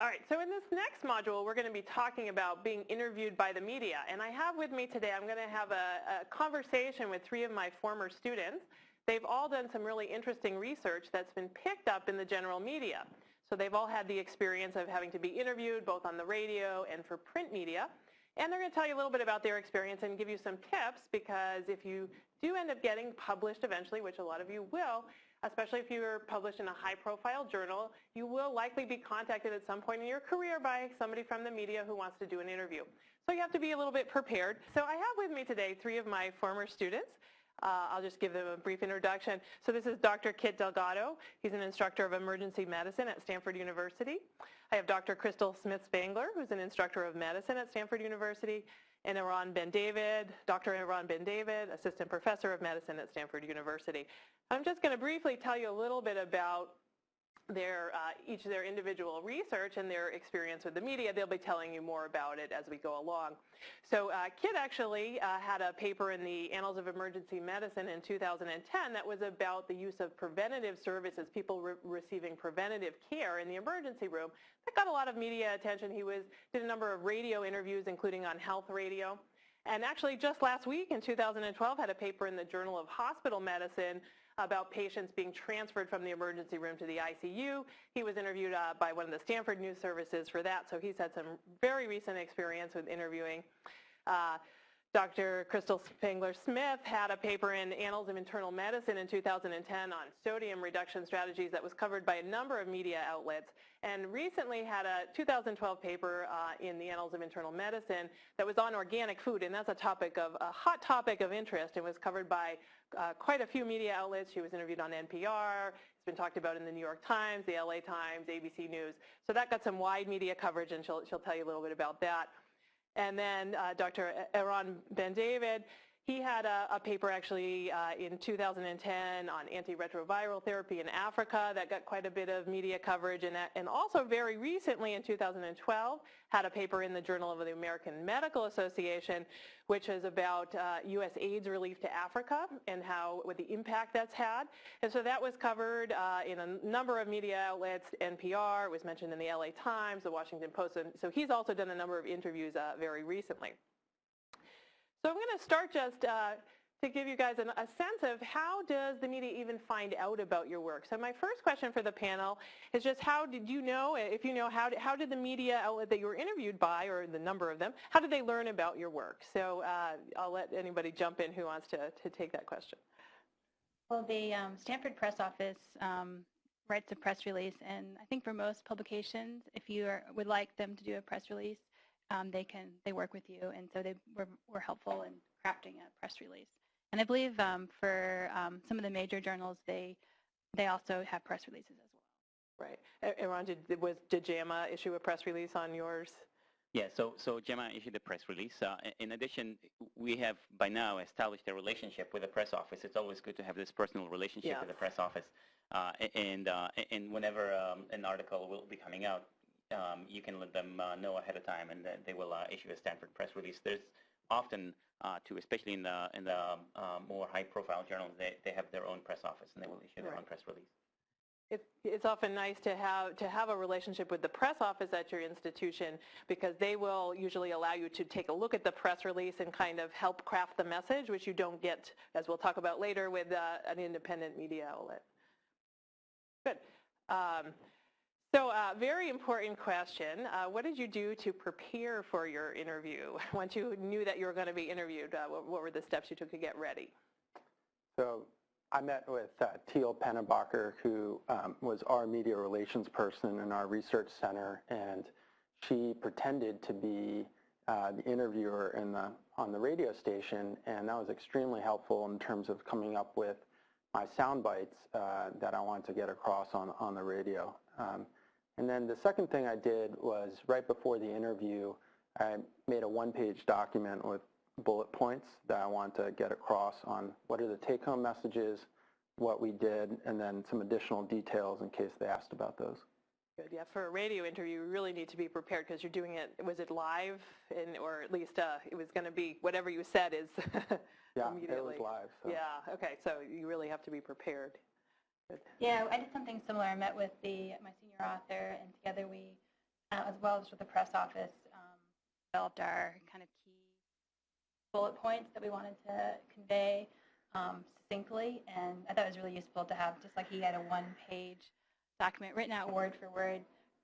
All right, so in this next module, we're going to be talking about being interviewed by the media. And I have with me today, I'm going to have a, a, conversation with three of my former students. They've all done some really interesting research that's been picked up in the general media. So they've all had the experience of having to be interviewed both on the radio and for print media. And they're going to tell you a little bit about their experience and give you some tips because if you do end up getting published eventually, which a lot of you will, especially if you're published in a high-profile journal, you will likely be contacted at some point in your career by somebody from the media who wants to do an interview. So you have to be a little bit prepared. So I have with me today three of my former students. Uh, I'll just give them a brief introduction. So this is Dr. Kit Delgado. He's an instructor of emergency medicine at Stanford University. I have Dr. Crystal Smith-Spangler, who's an instructor of medicine at Stanford University, and Eran Ben-David, Dr. Eran Ben-David, assistant professor of medicine at Stanford University. I'm just going to briefly tell you a little bit about their uh, each of their individual research and their experience with the media. They'll be telling you more about it as we go along. So uh, Kit actually uh, had a paper in the Annals of Emergency Medicine in 2010 that was about the use of preventative services, people re receiving preventative care in the emergency room. That got a lot of media attention. He was did a number of radio interviews, including on health radio. And actually just last week in 2012 had a paper in the Journal of Hospital Medicine about patients being transferred from the emergency room to the ICU. He was interviewed uh, by one of the Stanford News Services for that, so he's had some very recent experience with interviewing. Uh, Dr. Crystal Spangler-Smith had a paper in Annals of Internal Medicine in 2010 on sodium reduction strategies that was covered by a number of media outlets and recently had a 2012 paper uh, in the Annals of Internal Medicine that was on organic food and that's a topic of a hot topic of interest and was covered by uh, quite a few media outlets. She was interviewed on NPR. It's been talked about in the New York Times, the LA Times, ABC News. So that got some wide media coverage and she'll, she'll tell you a little bit about that. And then uh, Dr. Eran Ben-David, he had a, a paper actually uh, in 2010 on antiretroviral therapy in Africa that got quite a bit of media coverage and, and also very recently in 2012 had a paper in the Journal of the American Medical Association which is about uh, U.S. AIDS relief to Africa and how with the impact that's had. And so that was covered uh, in a number of media outlets, NPR, it was mentioned in the LA Times, the Washington Post, and so he's also done a number of interviews uh, very recently. So I'm going to start just uh, to give you guys an, a sense of how does the media even find out about your work. So my first question for the panel is just how did you know, if you know, how did, how did the media outlet that you were interviewed by, or the number of them, how did they learn about your work? So uh, I'll let anybody jump in who wants to, to take that question. Well, the um, Stanford Press Office um, writes a press release, and I think for most publications, if you are, would like them to do a press release, um, they can they work with you, and so they were, were helpful in crafting a press release. And I believe um, for um, some of the major journals, they they also have press releases as well. Right. Eran, did was did JAMA issue a press release on yours? Yeah, so so JAMA issued a press release. Uh, in addition, we have by now established a relationship with the press office. It's always good to have this personal relationship yeah. with the press office. Uh, and uh, and whenever um, an article will be coming out, um, you can let them uh, know ahead of time, and they will uh, issue a Stanford press release. There's often, uh, to especially in the in the um, more high-profile journals, they they have their own press office, and they will issue their right. own press release. It, it's often nice to have to have a relationship with the press office at your institution because they will usually allow you to take a look at the press release and kind of help craft the message, which you don't get, as we'll talk about later, with uh, an independent media outlet. Good. Um, so uh, very important question. Uh, what did you do to prepare for your interview? Once you knew that you were going to be interviewed, uh, what, what, were the steps you took to get ready? So I met with uh, Teal Pennebaker, who um, was our media relations person in our research center, and she pretended to be uh, the interviewer in the, on the radio station, and that was extremely helpful in terms of coming up with my sound bites uh, that I wanted to get across on, on the radio. Um, and then the second thing I did was right before the interview, I made a one-page document with bullet points that I want to get across on what are the take-home messages, what we did, and then some additional details in case they asked about those. Good. Yeah, for a radio interview, you really need to be prepared because you're doing it. Was it live, and or at least uh, it was going to be whatever you said is yeah, immediately. it was live. So. Yeah. Okay. So you really have to be prepared. Yeah, I did something similar. I met with the my senior author, and together we uh, as well as with the press office, um, developed our kind of key bullet points that we wanted to convey um, succinctly, and I thought it was really useful to have, just like he had a one-page document written out word for word,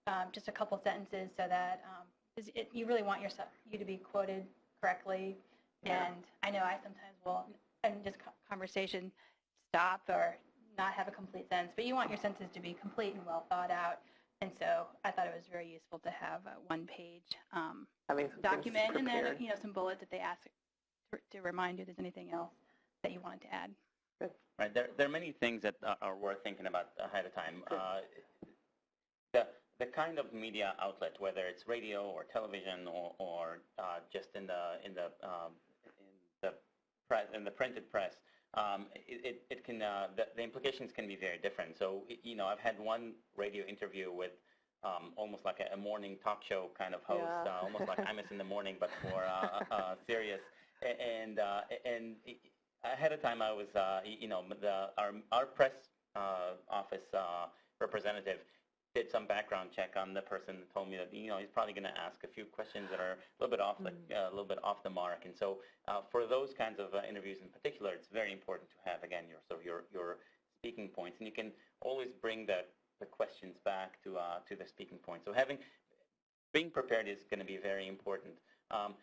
um, just a couple sentences so that um, 'cause it, you really want yourself, you to be quoted correctly. Yeah. And I know I sometimes will, in just conversation, stop or not have a complete sentence, but you want your sentences to be complete and well thought out. And so I thought it was very useful to have a one-page um, Having some things document and then, you know, some bullets that they ask to, to remind you if there's anything else that you wanted to add. Right. There, there are many things that are, are worth thinking about ahead of time. Uh, the, the kind of media outlet, whether it's radio or television or, or uh, just in the in the um, in the press in the printed press, um, it, it, it can uh, the, the implications can be very different. So you know, I've had one radio interview with um, almost like a, a morning talk show kind of host, Yeah. uh, almost like Imus in the morning, but more uh, uh, serious. And uh, and ahead of time, I was uh, you know the our our press uh, office uh, representative did some background check on the person and told me that you know he's probably going to ask a few questions that are a little bit off the uh, a little bit off the mark. And so uh, for those kinds of uh, interviews in particular it's very important to have again your sort of your your speaking points. And you can always bring the the questions back to uh, to the speaking point. So having being prepared is going to be very important. Um,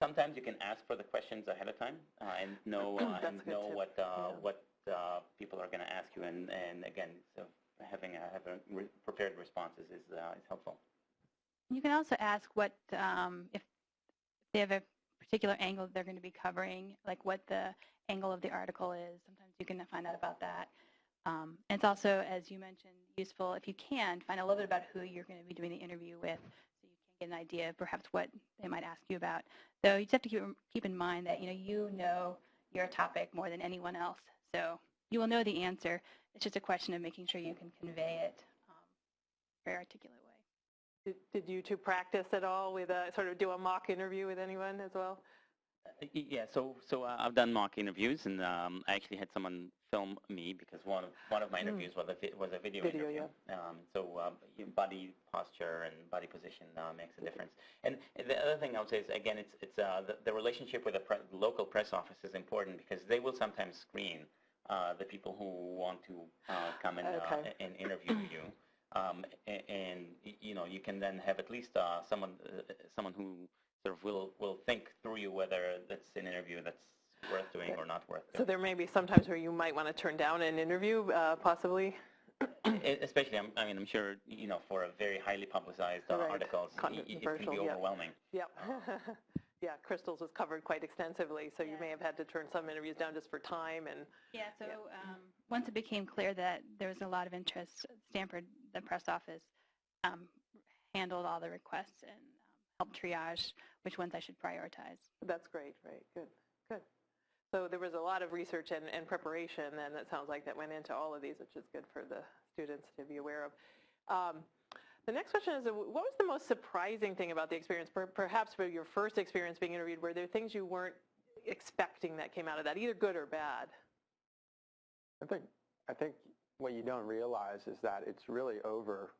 sometimes you can ask for the questions ahead of time uh, and know uh, and know tip, what uh, yeah. what uh, people are going to ask you. And and again so having a, having re- prepared responses is uh, is helpful. You can also ask what, um, if they have a particular angle they're going to be covering, like what the angle of the article is. Sometimes you can find out about that. Um, and it's also, as you mentioned, useful if you can find a little bit about who you're going to be doing the interview with so you can get an idea of perhaps what they might ask you about. Though you just have to keep, keep in mind that, you know, you know your topic more than anyone else. So you will know the answer. It's just a question of making sure you can convey it um, very articulate way. Did, did you two practice at all with a, sort of do a mock interview with anyone as well? Uh, Yeah, so so uh, I've done mock interviews, and um, I actually had someone film me because one of one of my Mm. interviews was a vi- was a video, Video, interview. Um, so um, body posture and body position uh, makes a difference. And the other thing I would say is again, it's it's uh, the, the relationship with the pre- local press office is important because they will sometimes screen uh, the people who want to uh, come and uh, and interview you. Um, a- and you know you can then have at least uh, someone uh, someone who sort of will will think through you whether that's an interview that's worth doing or not worth doing. So there may be sometimes where you might want to turn down an interview, uh, possibly. Especially, I'm, I mean, I'm sure you know for a very highly publicized uh, Right. articles, it can be yeah. overwhelming. Yep. yeah, Crystal's was covered quite extensively, so you may have had to turn some interviews down just for time and Yeah, so Yeah. um, once it became clear that there was a lot of interest, Stanford, the press office, um, handled all the requests and um, helped triage which ones I should prioritize. that's great, right, good, good. So there was a lot of research and, and preparation and that sounds like that went into all of these, which is good for the students to be aware of. The next question is, what was the most surprising thing about the experience? Perhaps for your first experience being interviewed, were there things you weren't expecting that came out of that, either good or bad? I think I think what you don't realize is that it's really over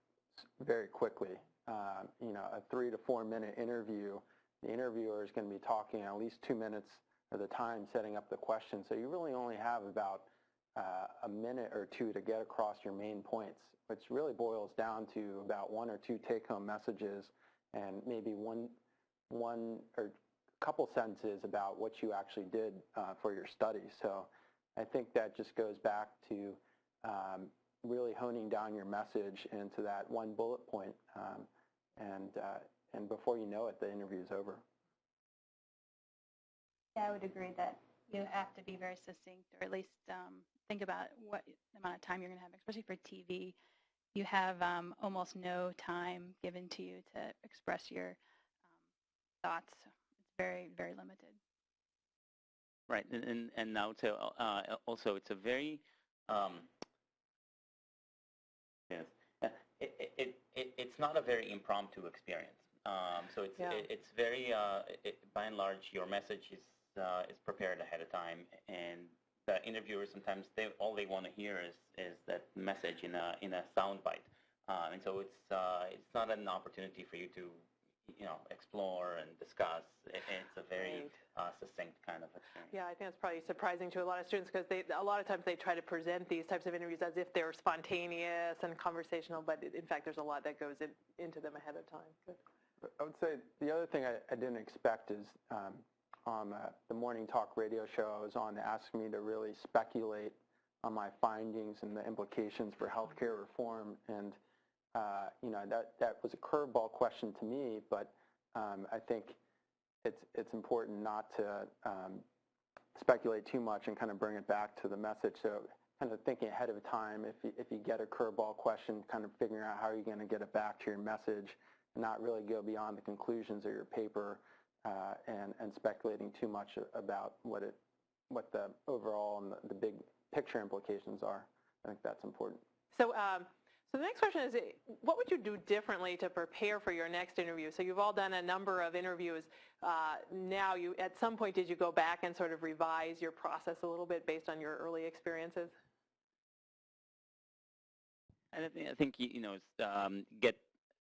very quickly. Um, you know, a three to four minute interview, the interviewer is going to be talking at least two minutes of the time setting up the question. So you really only have about uh, a minute or two to get across your main points, which really boils down to about one or two take-home messages and maybe one one or couple sentences about what you actually did uh, for your study. So I think that just goes back to um, really honing down your message into that one bullet point, um, and uh, and before you know it, the interview is over. Yeah, I would agree that you have to be very succinct or at least um, think about what amount of time you're going to have, especially for TV. You have um, almost no time given to you to express your um, thoughts. It's very, very limited. Right, and and, and now to uh, also it's a very um, yes, uh, it, it, it, it it's not a very impromptu experience. Um, so it's Yeah. it, it's very uh, by and large your message is uh, is prepared ahead of time, and the interviewers sometimes they all they want to hear is is that message in a in a sound bite. uh, and so it's uh, it's not an opportunity for you to you know explore and discuss. It, it's a very uh, succinct kind of experience. Yeah, I think it's probably surprising to a lot of students because they a lot of times they try to present these types of interviews as if they're spontaneous and conversational, but in fact there's a lot that goes in, into them ahead of time. Good. I would say the other thing I, I didn't expect is um, on uh, the morning talk radio show I was on, asked me to really speculate on my findings and the implications for healthcare reform. And, uh, you know, that, that was a curveball question to me, but um, I think it's, it's important not to um, speculate too much and kind of bring it back to the message. So kind of thinking ahead of time, if you, if you get a curveball question, kind of figuring out how are you're going to get it back to your message and not really go beyond the conclusions of your paper uh, and, and speculating too much about what it, what the overall and the, the big picture implications are. I think that's important. So, um, so the next question is, what would you do differently to prepare for your next interview? So you've all done a number of interviews. Uh, now, you at some point, did you go back and sort of revise your process a little bit based on your early experiences? And I think, I think you know, um, get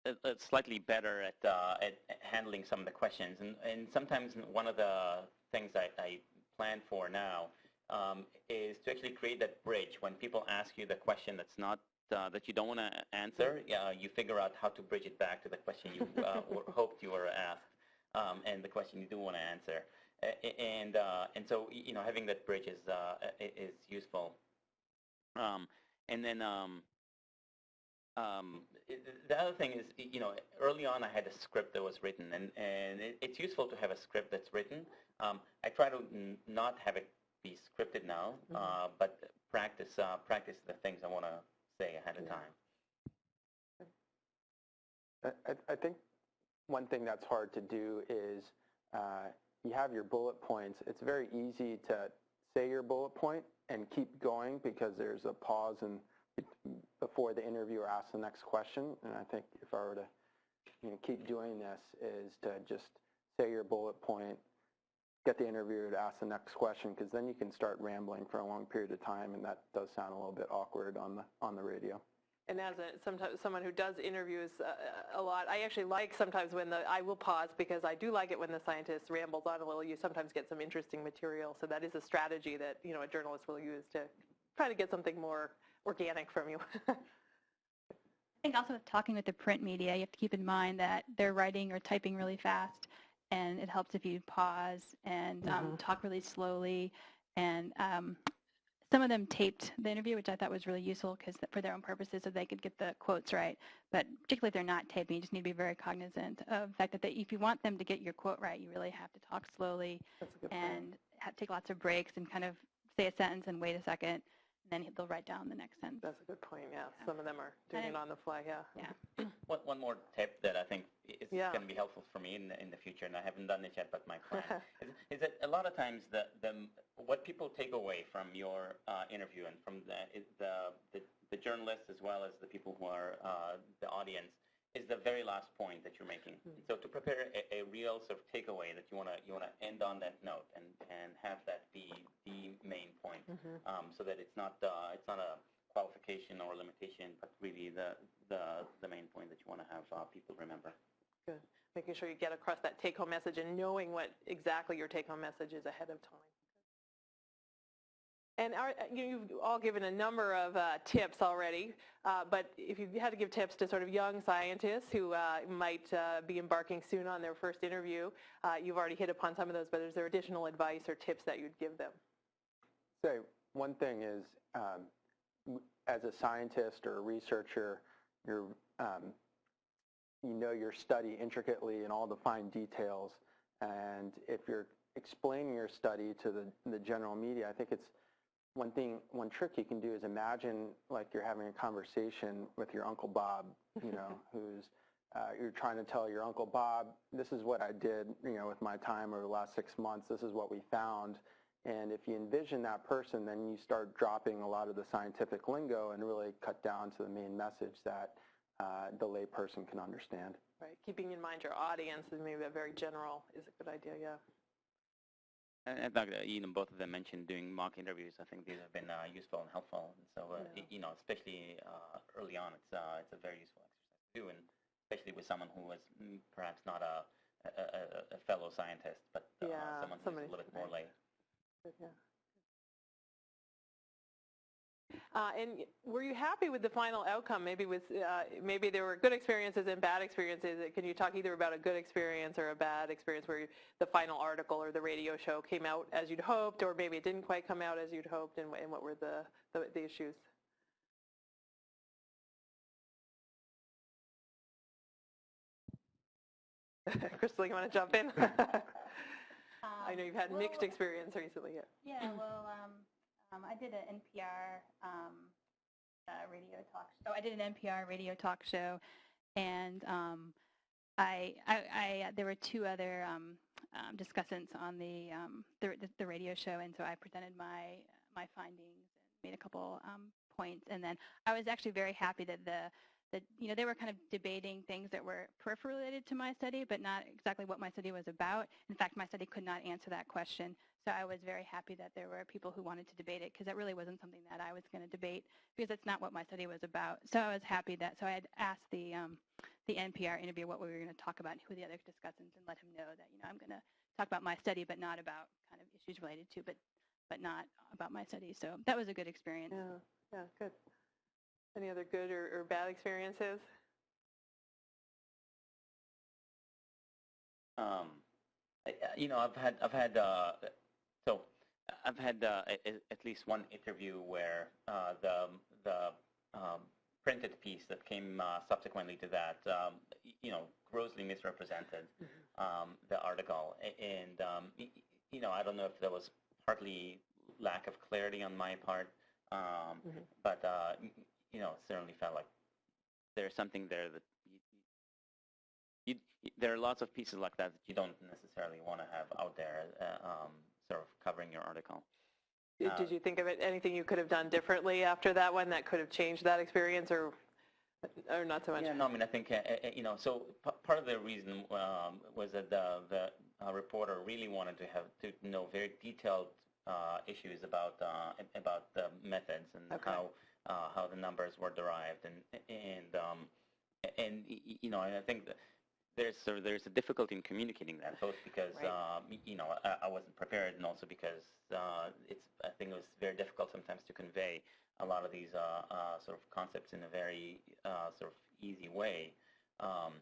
uh, uh, slightly better at, uh, at handling some of the questions. And, and sometimes one of the things I, I plan for now um, is to actually create that bridge when people ask you the question that's not uh, that you don't want to answer. Uh, you figure out how to bridge it back to the question you uh, hoped you were asked um, and the question you do want to answer. And and so you know having that bridge is is useful. Um, and then um, um, the other thing is, you know, early on I had a script that was written, and, and it, it's useful to have a script that's written. Um, I try to n- not have it be scripted now, mm-hmm. uh, but practice uh, practice the things I want to say ahead of time. I, I- I think one thing that's hard to do is uh, you have your bullet points. It's very easy to say your bullet point and keep going because there's a pause and before the interviewer asks the next question. And I think if I were to you know, keep doing this is to just say your bullet point, get the interviewer to ask the next question because then you can start rambling for a long period of time and that does sound a little bit awkward on the on the radio. And as a, sometimes someone who does interviews uh, a lot, I actually like sometimes when the I will pause because I do like it when the scientist rambles on a little. You sometimes get some interesting material, so that is a strategy that you know a journalist will use to try to get something more organic from you. I think also with talking with the print media, you have to keep in mind that they're writing or typing really fast, and it helps if you pause and um, Mhm. talk really slowly. And um, some of them taped the interview, which I thought was really useful because for their own purposes, so they could get the quotes right. But particularly if they're not taping, you just need to be very cognizant of the fact that they, if you want them to get your quote right, you really have to talk slowly That's a good point. and have, take lots of breaks and kind of say a sentence and wait a second, and then they'll write down the next sentence. That's a good point. Yeah, some of them are doing And it on the fly. Yeah. Yeah. One, one more tip that I think is Yeah. going to be helpful for me in the, in the future, and I haven't done it yet, but my plan is, is that a lot of times the, the what people take away from your uh, interview and from the, the, the the journalists as well as the people who are uh, the audience is the very last point that you're making. Mhm. So to prepare a, a real sort of takeaway that you want to you want to end on that note and and have that be the main point hmm um, so that it's not uh, it's not a qualification or limitation, but really the the, the main point that you want to have uh, people remember. Good. Making sure you get across that take-home message and knowing what exactly your take-home message is ahead of time. And are, you- you've all given a number of uh, tips already, uh, but if you had to give tips to sort of young scientists who uh, might uh, be embarking soon on their first interview, uh, you've already hit upon some of those, but is there additional advice or tips that you'd give them? Say one thing is, um, as a scientist or a researcher, you're, um, you know your study intricately and all the fine details. And if you're explaining your study to the, the general media, I think it's one thing, one trick you can do is imagine like you're having a conversation with your Uncle Bob, you know, who's uh, you're trying to tell your Uncle Bob, this is what I did, you know, with my time over the last six months. This is what we found. And if you envision that person, then you start dropping a lot of the scientific lingo and really cut down to the main message that uh, the layperson can understand. Right, keeping in mind your audience and maybe a very general is a good idea, yeah. And I think you know, both of them mentioned doing mock interviews. I think these have been uh, useful and helpful. And so, uh, Yeah. you know, especially uh, early on, it's uh, it's a very useful exercise to do, and especially with someone who was mm, perhaps not a a, a, fellow scientist, but uh, Yeah, someone who's a little bit more lay. Yeah. Uh, and were you happy with the final outcome? Maybe with uh, maybe there were good experiences and bad experiences. Can you talk either about a good experience or a bad experience where you, the final article or the radio show came out as you'd hoped, or maybe it didn't quite come out as you'd hoped, and, and what were the, the, the issues? Crystal, you want to jump in? I know you've had mixed Um, experience recently. Yeah. Yeah, well, um, um, I did an NPR um, uh, radio talk. Oh, I did an NPR radio talk show, and um, I, I, I, there were two other um, um, discussants on the, um, the the the radio show, and so I presented my my findings and made a couple points, and then I was actually very happy that the that you know they were kind of debating things that were peripheral related to my study, but not exactly what my study was about. In fact, my study could not answer that question. So I was very happy that there were people who wanted to debate it because that really wasn't something that I was going to debate because that's not what my study was about. So I was happy that so I had asked the um, the NPR interviewer what we were going to talk about, and who the other discussants, and let him know that you know I'm going to talk about my study, but not about kind of issues related to, but but not about my study. So that was a good experience. Yeah, yeah, good. Any other good or, or bad experiences? Um, I- I- you know, I've had I've had uh, so I've had uh, a- at least one interview where uh, the the um, printed piece that came uh, subsequently to that, um, you know, grossly misrepresented um, the article, and um, you know, I don't know if that was partly lack of clarity on my part, um, Mhm. but uh, you know, it certainly felt like there's something there that you, you, there are lots of pieces like that that you don't necessarily want to have out there, uh, um, sort of covering your article. Did- Uh, Did you think of it, anything you could have done differently after that one that could have changed that experience or, or not so much? Yeah, no, I mean, I think, uh, uh, you know, so part of the reason um, was that the, the uh, reporter really wanted to have to know very detailed uh, issues about uh, about the methods and Okay. how uh, how the numbers were derived and and um, and you know, and I think that there's sort of, there's a difficulty in communicating that both because Right. um, you know I, I wasn't prepared and also because uh, it's I think it was very difficult sometimes to convey a lot of these uh, uh, sort of concepts in a very uh, sort of easy way. Um,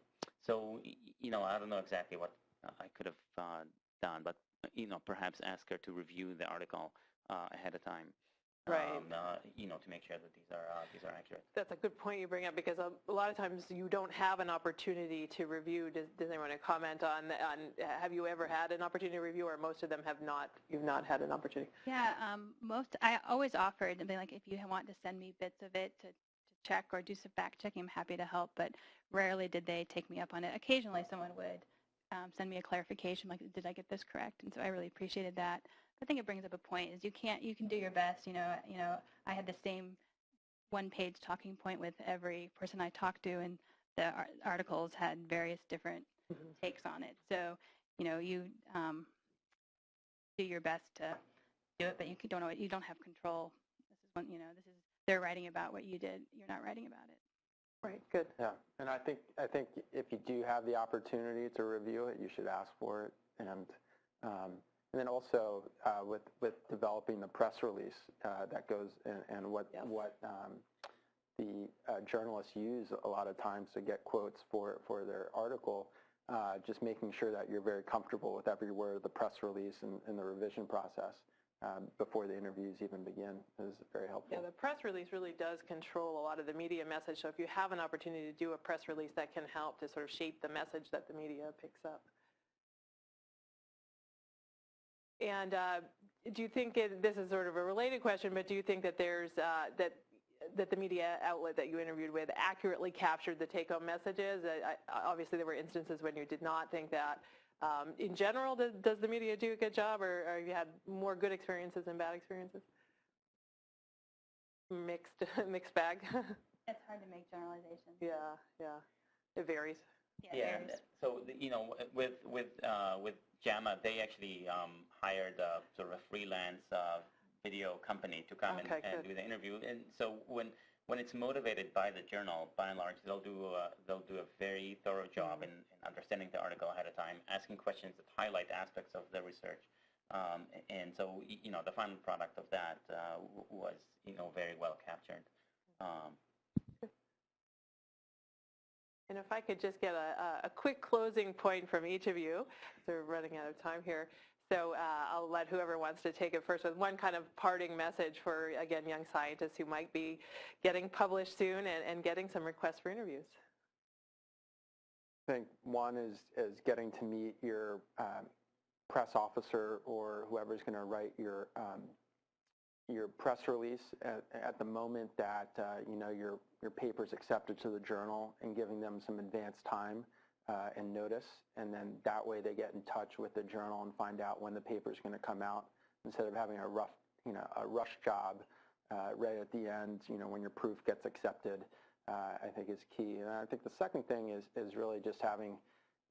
so you know I don't know exactly what I could have uh, done, but you know perhaps ask her to review the article uh, ahead of time. Right. Um, uh, you know, to make sure that these are uh, these are accurate. That's a good point you bring up because a, a lot of times you don't have an opportunity to review. Does, does anyone want to comment on, on, have you ever had an opportunity to review or most of them have not, you've not had an opportunity? Yeah, um, most I always offered and be like, if you want to send me bits of it to, to check or do some fact checking, I'm happy to help. But rarely did they take me up on it. Occasionally, someone would um, send me a clarification, like, did I get this correct? And so I really appreciated that. I think it brings up a point: is you can't, you can do your best. You know, you know, I had the same one-page talking point with every person I talked to, and the ar- articles had various different Mhm. takes on it. So, you know, you um, do your best to do it, but you don't know you don't have control. This is one, you know, this is they're writing about what you did. You're not writing about it. Right, good. Yeah, and I think I think if you do have the opportunity to review it, you should ask for it, and um, and then also uh, with with developing the press release uh, that goes and, and what Yes. what um, the uh, journalists use a lot of times to get quotes for for their article. Uh, just making sure that you're very comfortable with every word of the press release and, and the revision process um, before the interviews even begin is very helpful. Yeah, the press release really does control a lot of the media message. So if you have an opportunity to do a press release, that can help to sort of shape the message that the media picks up. And uh, do you think it, this is sort of a related question, but do you think that there's uh, that that the media outlet that you interviewed with accurately captured the take-home messages? I, I, obviously, there were instances when you did not think that. Um, in general, does, does the media do a good job, or, or have you had more good experiences than bad experiences? Mixed, mixed bag. It's hard to make generalizations. yeah, yeah, it varies. Yeah, Yeah, so the- you know, with with uh, with JAMA, they actually um, hired a, sort of a freelance uh, video company to come Okay, and, and do the interview. And so when when it's motivated by the journal, by and large, they'll do a, they'll do a very thorough job in, in understanding the article ahead of time, asking questions that highlight aspects of the research. Um, and so, you know, the final product of that uh, was, you know, very well captured. Um, And if I could just get a, a- quick closing point from each of you, we're running out of time here. So uh, I'll let whoever wants to take it first with one kind of parting message for, again, young scientists who might be getting published soon and, and getting some requests for interviews. I think one is, is getting to meet your um, press officer or whoever's going to write your um, your press release at, at the moment that uh, you know your your paper's accepted to the journal and giving them some advance time uh, and notice, and then that way they get in touch with the journal and find out when the paper is going to come out instead of having a rough you know a rush job uh, right at the end you know when your proof gets accepted uh, I think is key. And I think the second thing is, is really just having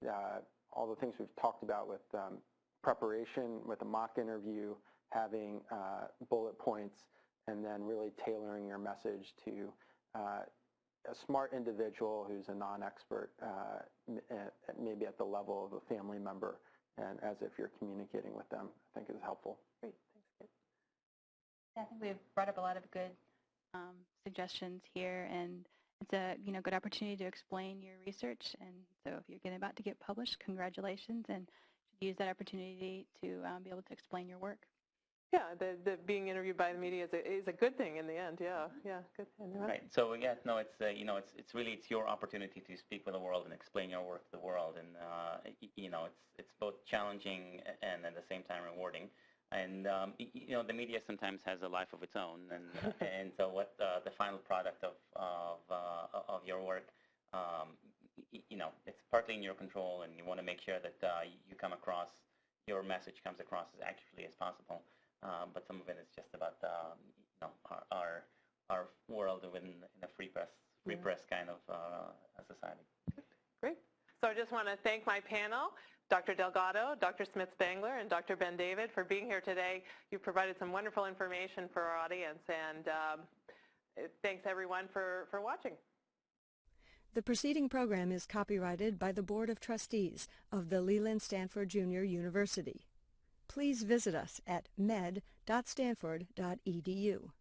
uh, all the things we've talked about with um, preparation, with a mock interview, having uh, bullet points, and then really tailoring your message to uh, a smart individual who's a non-expert, uh, maybe at the level of a family member, and as if you're communicating with them, I think is helpful. Great, thanks. Kit. I think we've brought up a lot of good um, suggestions here, and it's a you know good opportunity to explain your research. And so, if you're getting about to get published, congratulations, and use that opportunity to um, be able to explain your work. Yeah, the, the being interviewed by the media is a, is a good thing in the end. Yeah, yeah, good. The rest- Right. So yeah, no, it's uh, you know, it's it's really it's your opportunity to speak with the world and explain your work to the world, and uh, you know, it's it's both challenging and at the same time rewarding. And um, you know, the media sometimes has a life of its own, and and so what uh, the final product of of uh, of your work, um, you know, it's partly in your control, and you want to make sure that uh, you come across your message comes across as accurately as possible. Um, but some of it is just about um, you know our, our our world within in a free press free Yeah. press kind of uh, society. Great. So I just want to thank my panel, Dr. Delgado, Dr. Smith-Spangler, and Dr. Ben David for being here today. You provided some wonderful information for our audience, and um, thanks everyone for, for watching. The preceding program is copyrighted by the Board of Trustees of the Leland Stanford Junior University. Please visit us at med.stanford.edu.